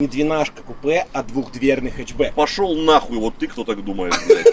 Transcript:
Не двенашка купе, а двухдверный хэтчбэк. Пошел нахуй, вот ты кто так думает, блядь.